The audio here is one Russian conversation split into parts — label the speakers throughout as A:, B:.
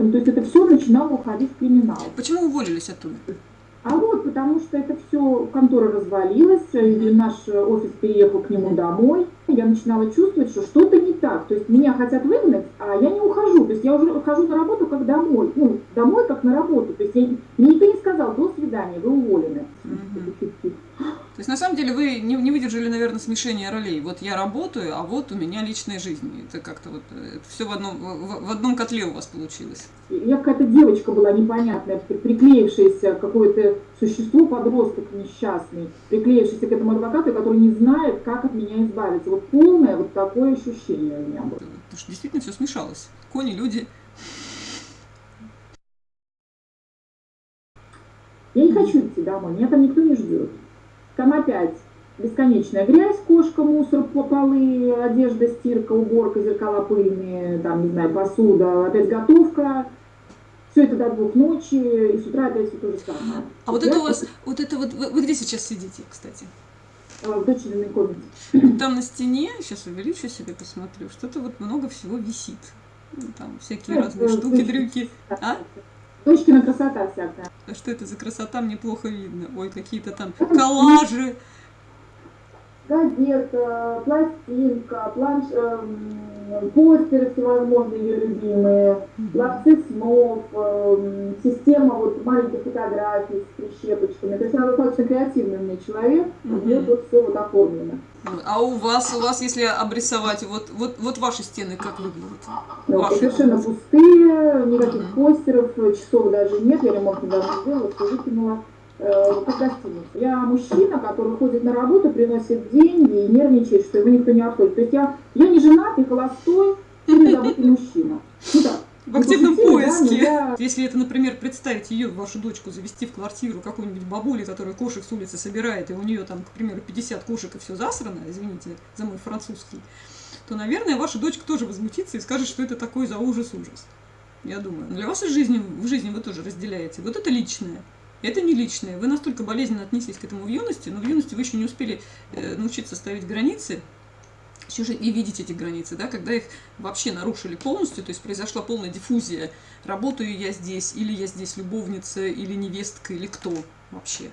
A: То есть это все начинало уходить в криминал.
B: Почему уволились оттуда?
A: А вот потому что это все, контора развалилась, и наш офис переехал к нему домой. Я начинала чувствовать, что что-то не так. То есть меня хотят выгнать, а я не ухожу. То есть я уже хожу на работу как домой. Ну, домой как на работу. То есть я, мне никто не сказал, до свидания, вы уволены.
B: Угу. То есть на самом деле вы не, не выдержали, наверное, смешения ролей. Вот я работаю, а вот у меня личная жизнь. Это как-то вот это все в одном, в, в одном котле у вас получилось.
A: Я какая-то девочка была непонятная, приклеившаяся какое-то существо, подросток несчастный, приклеившийся к этому адвокату, который не знает, как от меня избавиться. Вот полное вот такое ощущение у меня было.
B: Потому что действительно все смешалось. Кони, люди.
A: Я не хочу идти домой, меня там никто не ждет. Там опять бесконечная грязь, кошка, мусор, полы, одежда, стирка, уборка, зеркала пыльные, там, не знаю, посуда, опять готовка. Все это до двух ночи, и с утра опять все то же самое.
B: А вот это у вас, вот это вот, вы, вы где сейчас сидите, кстати?
A: А, в дочерной комнате.
B: Там на стене, сейчас увеличу себе, посмотрю, что-то вот много всего висит. Ну, там всякие разные штуки, дрюки. А?
A: Дочкина красота всякая.
B: А что это за красота, мне плохо видно. Ой, какие-то там коллажи.
A: Газета, пластинка, планш... Эм, постеры всевозможные ее любимые, лапцы снов, эм, система вот маленьких фотографий с прищепочками. То есть она достаточно креативный у меня человек, у нее тут все вот оформлено.
B: А у вас, у вас, если обрисовать, вот, вот, вот ваши стены как выглядят?
A: Ну, совершенно пустые, никаких uh постеров, часов даже нет, я ремонт недавно сделала, все выкинула э, как гостиницу. Я мужчина, который ходит на работу, приносит деньги и нервничает, что его никто не отходит. То есть я, я не женат, не холостой, и не забытый мужчина. Ну да,
B: в активном поиске. Да, Если это, например, представить ее, вашу дочку, завести в квартиру какую-нибудь бабули, которая кошек с улицы собирает, и у нее там, к примеру, 50 кошек и все засрано, извините за мой французский, то, наверное, ваша дочка тоже возмутится и скажет, что это такой за ужас-ужас. Я думаю. Для вас в жизни, в жизни вы тоже разделяете. Вот это личное. Это не личное. Вы настолько болезненно отнеслись к этому в юности, но в юности вы еще не успели э, научиться ставить границы, уже и видеть эти границы, да, когда их вообще нарушили полностью, то есть произошла полная диффузия, работаю я здесь, или я здесь любовница, или невестка, или кто вообще.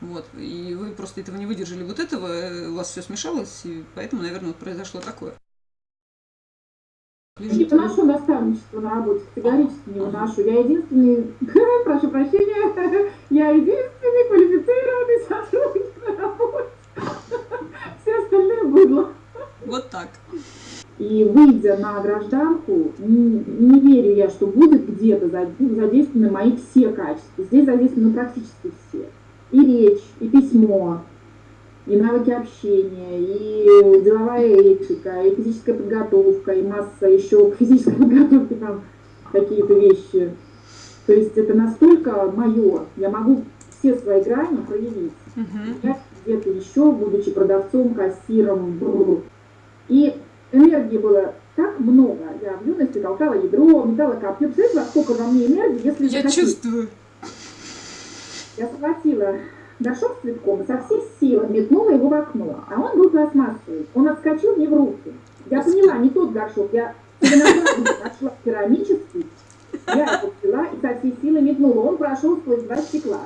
B: Вот, и вы просто этого не выдержали вот этого, э, у вас все смешалось, и поэтому, наверное, вот произошло такое.
A: Не выношу наставничество на работе, категорически не выношу. Я единственный, прошу прощения, я единственный квалифицированный сотрудник на работе. Все остальные быдло.
B: Вот так.
A: И выйдя на гражданку, не, не верю я, что будет где-то задействованы мои все качества. Здесь задействованы практически все. И речь, и письмо, и навыки общения, и деловая этика, и физическая подготовка, и масса еще к физической подготовке там какие-то вещи. То есть это настолько мое, я могу все свои грани проявить. Uh-huh. Я где-то еще, будучи продавцом, кассиром, и энергии было так много. Я в юности толкала ядро, метала копье. Представляете, сколько во мне энергии, если
B: Я захотите? чувствую.
A: Я схватила горшок с цветком со всей силы метнула его в окно. А он был пластмассовый. Он отскочил мне в руки. Я поняла, не тот горшок. Я нашла керамический. Я его взяла и со всей силы метнула. Он прошел сквозь два стекла.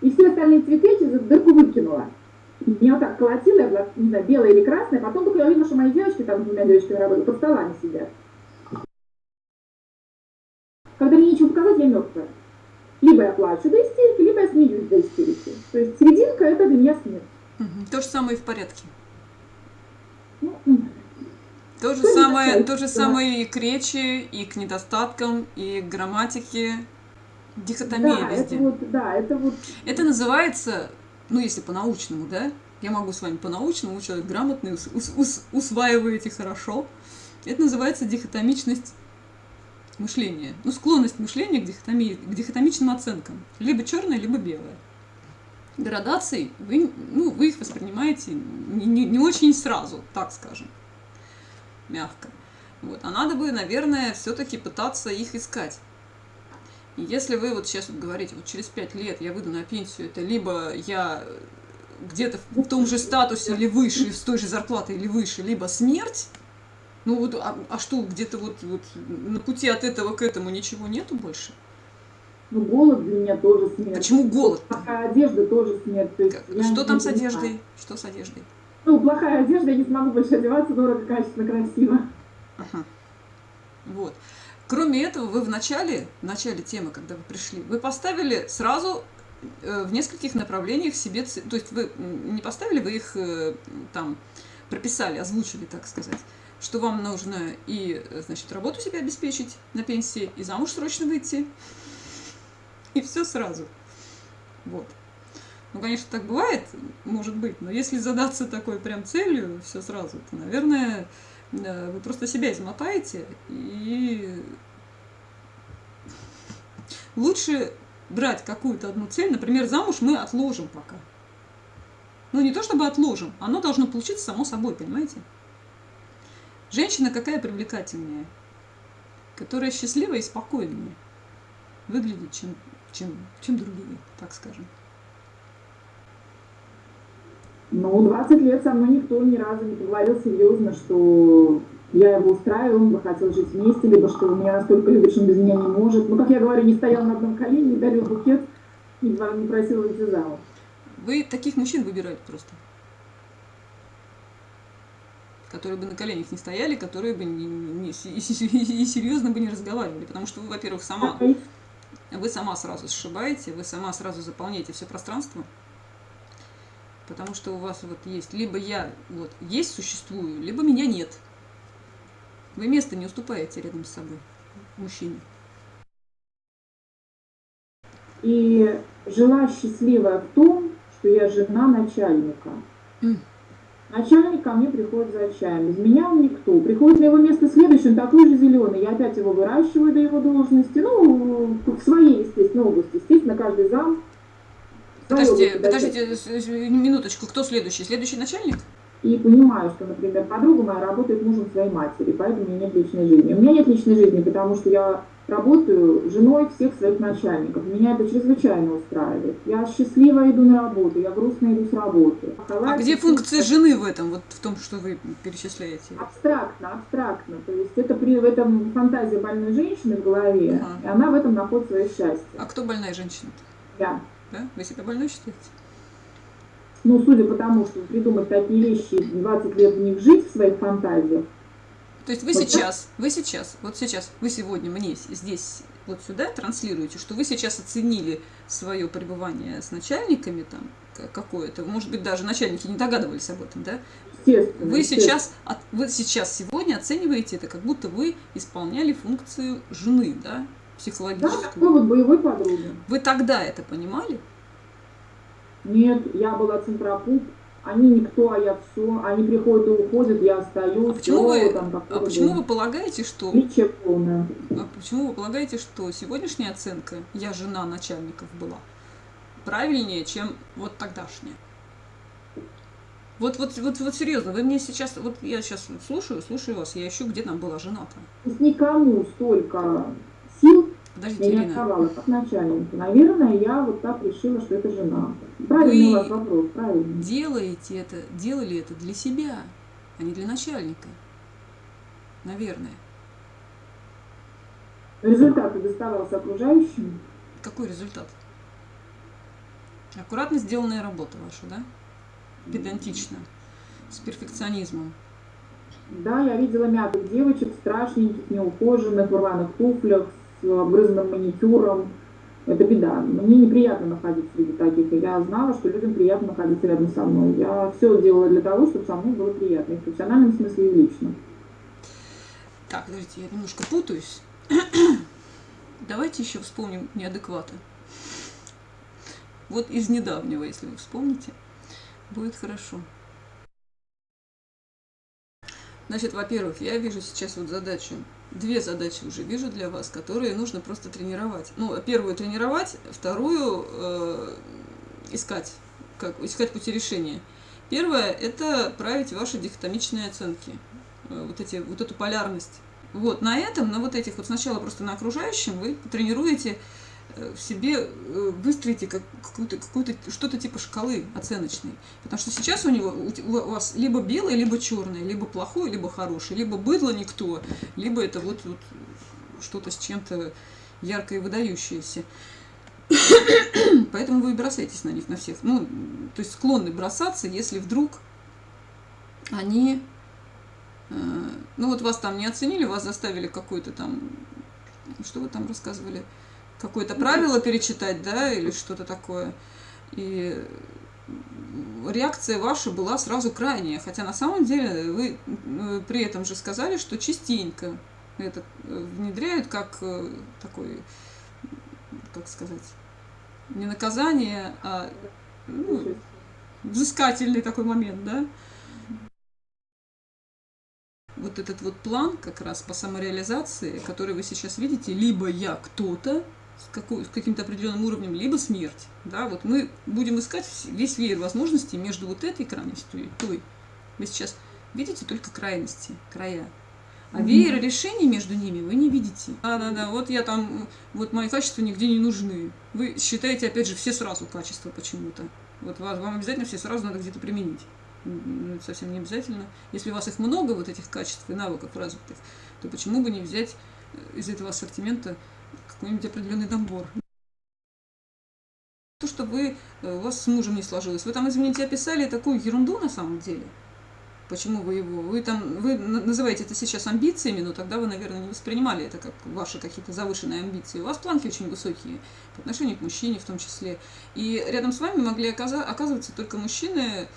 A: И все остальные цветы через дырку выкинула. Меня так колотило, я была, не знаю, белая или красная, потом только я увидела, что мои девочки, там двумя девочками работают, под столами сидят. Когда мне нечего показать, я мертвая. Либо я плачу до истерики, смеюсь до истерики. То есть серединка – это для меня смерть.
B: Угу. То же самое и в порядке.
A: Ну,
B: то же, самое, то же самое и к речи, и к недостаткам, и к грамматике. Дихотомия
A: да,
B: везде.
A: Это вот, да, это вот...
B: Это называется ну, если по-научному, да, я могу с вами по-научному, человек грамотный, ус ус ус усваиваете хорошо. Это называется дихотомичность мышления. Ну, склонность мышления к, дихотомии, к дихотомичным оценкам. Либо черное, либо белое. Градации, вы, ну, вы их воспринимаете не, не, не очень сразу, так скажем, мягко. Вот. А надо бы, наверное, все-таки пытаться их искать. И если вы вот сейчас вот говорите, вот через пять лет я выйду на пенсию, это либо я где-то в том же статусе или выше, с той же зарплатой или выше, либо смерть, Ну вот, а, а что, где-то вот, вот на пути от этого к этому ничего нету больше?
A: Ну, голод для меня тоже смерть.
B: Почему голод?
A: Плохая одежда тоже смерть. То есть
B: что там с одеждой? Что с одеждой?
A: Ну, плохая одежда, я не смогу больше одеваться дорого, качественно, красиво.
B: Ага. Вот. Кроме этого, вы в начале, в начале темы, когда вы пришли, вы поставили сразу э, в нескольких направлениях себе, то есть вы не поставили, вы их э, там прописали, озвучили, так сказать, что вам нужно и, значит, работу себе обеспечить на пенсии, и замуж срочно выйти, и все сразу. Вот. Ну, конечно, так бывает, может быть, но если задаться такой прям целью, все сразу, то, наверное, э, вы просто себя измотаете, и лучше брать какую-то одну цель, например, замуж мы отложим пока. Ну, не то чтобы отложим, оно должно получиться само собой, понимаете? Женщина какая привлекательнее? Которая счастливая и спокойнее выглядит, чем, чем, чем другие, так скажем.
A: Ну, 20 лет со мной никто ни разу не поговорил серьезно, что я его устраиваю, он бы хотел жить вместе, либо что он меня настолько любит, что он без меня не может. Ну, как я говорю, не стоял на одном колене, не дарил букет, не просил выйти замуж.
B: Вы таких мужчин выбираете просто. Которые бы на коленях не стояли, которые бы не, не, и, серьезно бы не разговаривали. Потому что вы, во-первых, сама, вы сама сразу сшибаете, вы сама сразу заполняете все пространство потому что у вас вот есть, либо я вот есть, существую, либо меня нет. Вы место не уступаете рядом с собой, мужчине.
A: И жила счастливая в том, что я жена начальника. Mm. Начальник ко мне приходит за чаем. Без меня он никто. Приходит на его место следующий, он такой же зеленый. Я опять его выращиваю до его должности. Ну, в своей, естественно, области. Естественно, каждый зам
B: Подождите, подождите, минуточку, кто следующий? Следующий начальник?
A: И понимаю, что, например, подруга моя работает мужем своей матери, поэтому у меня нет личной жизни. У меня нет личной жизни, потому что я работаю женой всех своих начальников. Меня это чрезвычайно устраивает. Я счастливо иду на работу, я грустно иду с работы.
B: А где функция жены в этом, вот в том, что вы перечисляете?
A: Абстрактно, абстрактно. То есть это при в этом фантазия больной женщины в голове, ага. и она в этом находит свое счастье.
B: А кто больная женщина?
A: -то? Я.
B: Да? Вы себя больной считаете?
A: Ну, судя по тому, что придумать такие вещи, 20 лет в них жить в своих фантазиях.
B: То есть вы вот сейчас, вы сейчас, вот сейчас, вы сегодня мне здесь, вот сюда транслируете, что вы сейчас оценили свое пребывание с начальниками там какое-то, может быть, даже начальники не догадывались об этом, да?
A: Естественно,
B: вы сейчас, вы сейчас сегодня оцениваете это, как будто вы исполняли функцию жены, да? психологическую. Да,
A: такой вот боевой подруги.
B: Вы тогда это понимали?
A: Нет, я была центропуп. Они никто, а я все. Они приходят и уходят, я остаюсь.
B: А почему, вы, там, а почему вы полагаете, что...
A: Полное.
B: А почему вы полагаете, что сегодняшняя оценка «я жена начальников» была правильнее, чем вот тогдашняя? Вот, вот, вот, вот серьезно, вы мне сейчас, вот я сейчас слушаю, слушаю вас, я ищу, где там была жена-то.
A: Никому столько сил
B: Подождите,
A: я не отдавала как начальнику. Наверное, я вот так решила, что это жена. Правильный Вы у вас вопрос, правильно.
B: делаете это, делали это для себя, а не для начальника. Наверное.
A: Результат доставался окружающим.
B: Какой результат? Аккуратно сделанная работа ваша, да? Педантично, с перфекционизмом.
A: Да, я видела мятых девочек, страшненьких, неухоженных, в рваных туфлях, с обгрызанным маникюром. Это беда. Мне неприятно находиться среди таких. И я знала, что людям приятно находиться рядом со мной. Я все делала для того, чтобы со мной было приятно. И в профессиональном смысле, и лично.
B: Так, подождите, я немножко путаюсь. Давайте еще вспомним неадекваты. Вот из недавнего, если вы вспомните, будет хорошо. Значит, во-первых, я вижу сейчас вот задачу две задачи уже вижу для вас, которые нужно просто тренировать. Ну, первую тренировать, вторую э, искать, как, искать пути решения. Первое – это править ваши дихотомичные оценки, э, вот, эти, вот эту полярность. Вот, на этом, на вот этих, вот сначала просто на окружающем вы тренируете в себе э, выстроите как, какую-то, какую-то, что-то типа шкалы оценочной. Потому что сейчас у него у вас либо белое, либо черное, либо плохое, либо хорошее, либо быдло никто, либо это вот, вот что-то с чем-то яркое и выдающееся. Поэтому вы и бросаетесь на них, на всех. Ну, то есть склонны бросаться, если вдруг они... Э, ну, вот вас там не оценили, вас заставили какой-то там... Что вы там рассказывали? Какое-то правило перечитать, да, или что-то такое. И реакция ваша была сразу крайняя. Хотя на самом деле вы э, при этом же сказали, что частенько это э, внедряют как такой, как сказать, не наказание, а ну, взыскательный такой момент, да? Вот этот вот план как раз по самореализации, который вы сейчас видите, либо я кто-то с, какой, с каким-то определенным уровнем, либо смерть. Да, вот мы будем искать весь веер возможностей между вот этой крайностью и той. Вы сейчас видите только крайности, края. А веера решений между ними вы не видите. Да-да-да, вот я там, вот мои качества нигде не нужны. Вы считаете, опять же, все сразу качества почему-то. Вот вам обязательно все сразу надо где-то применить. Это совсем не обязательно. Если у вас их много, вот этих качеств и навыков развитых, то почему бы не взять э, из этого ассортимента какой-нибудь определенный набор? То, что вы, э, у вас с мужем не сложилось. Вы там, извините, описали такую ерунду на самом деле – Почему вы его? Вы там, вы называете это сейчас амбициями, но тогда вы, наверное, не воспринимали это как ваши какие-то завышенные амбиции. У вас планки очень высокие по отношению к мужчине в том числе. И рядом с вами могли оказываться только мужчины,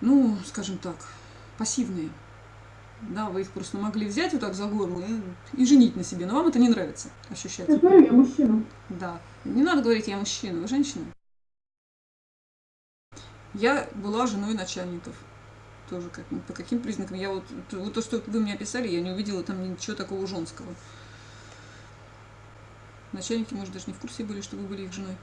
B: ну, скажем так, пассивные. Да, вы их просто могли взять вот так за горло и, и женить на себе, но вам это не нравится ощущать.
A: Я говорю, я мужчина.
B: Да. Не надо говорить, я мужчина, вы женщина. Я была женой начальников тоже как, по каким признакам. Я вот, вот то, что вы мне описали, я не увидела там ничего такого женского. Начальники, может, даже не в курсе были, что вы были их женой.